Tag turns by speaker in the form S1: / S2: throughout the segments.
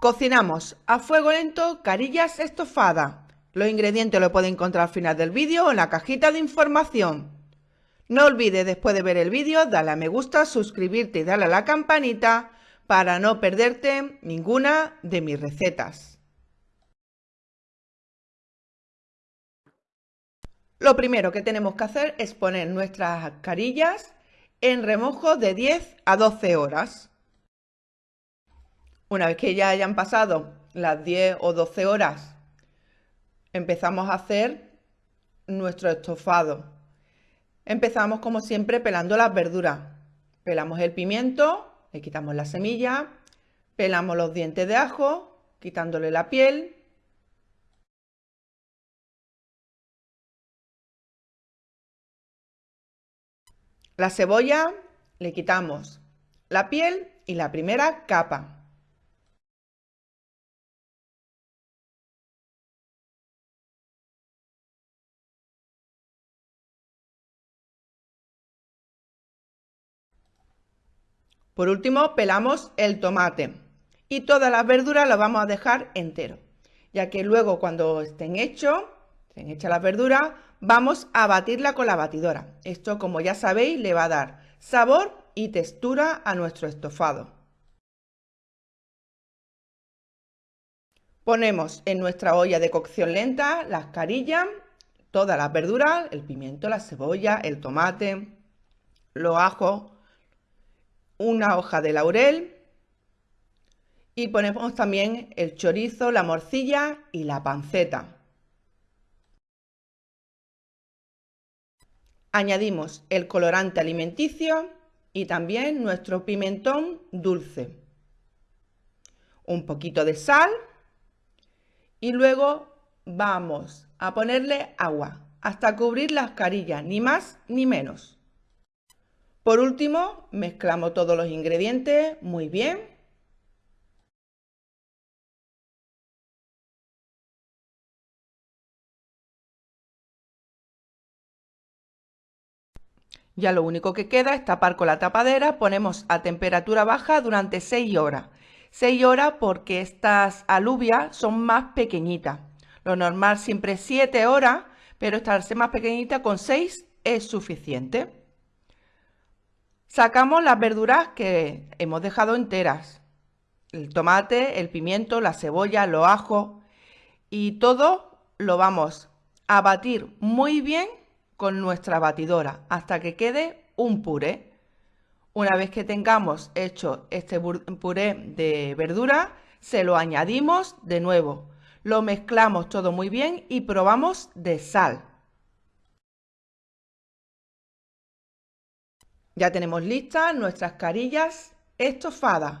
S1: Cocinamos a fuego lento carillas estofadas. Los ingredientes los puede encontrar al final del vídeo o en la cajita de información. No olvides después de ver el vídeo darle a me gusta, suscribirte y darle a la campanita para no perderte ninguna de mis recetas. Lo primero que tenemos que hacer es poner nuestras carillas en remojo de 10 a 12 horas. Una vez que ya hayan pasado las 10 o 12 horas, empezamos a hacer nuestro estofado. Empezamos como siempre pelando las verduras. Pelamos el pimiento, le quitamos la semilla, pelamos los dientes de ajo, quitándole la piel. La cebolla le quitamos la piel y la primera capa. Por último, pelamos el tomate y todas las verduras las vamos a dejar entero, ya que luego cuando estén hechos, estén hechas las verduras, vamos a batirla con la batidora. Esto, como ya sabéis, le va a dar sabor y textura a nuestro estofado. Ponemos en nuestra olla de cocción lenta las carillas, todas las verduras, el pimiento, la cebolla, el tomate, los ajos, una hoja de laurel y ponemos también el chorizo, la morcilla y la panceta. Añadimos el colorante alimenticio y también nuestro pimentón dulce. Un poquito de sal y luego vamos a ponerle agua hasta cubrir las carillas, ni más ni menos. Por último, mezclamos todos los ingredientes muy bien. Ya lo único que queda es tapar con la tapadera, ponemos a temperatura baja durante 6 horas. 6 horas porque estas alubias son más pequeñitas. Lo normal siempre es 7 horas, pero esta más pequeñita con 6 es suficiente. Sacamos las verduras que hemos dejado enteras. El tomate, el pimiento, la cebolla, los ajos y todo lo vamos a batir muy bien con nuestra batidora hasta que quede un puré. Una vez que tengamos hecho este puré de verdura, se lo añadimos de nuevo. Lo mezclamos todo muy bien y probamos de sal. Ya tenemos listas nuestras carillas estofadas.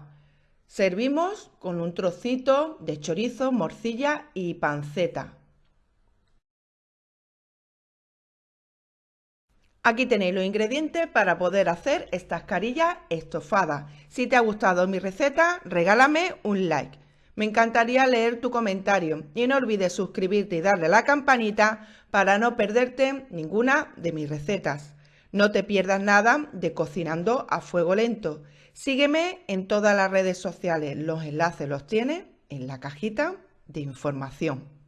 S1: Servimos con un trocito de chorizo, morcilla y panceta. Aquí tenéis los ingredientes para poder hacer estas carillas estofadas. Si te ha gustado mi receta, regálame un like. Me encantaría leer tu comentario y no olvides suscribirte y darle a la campanita para no perderte ninguna de mis recetas. No te pierdas nada de Cocinando a Fuego Lento. Sígueme en todas las redes sociales. Los enlaces los tienes en la cajita de información.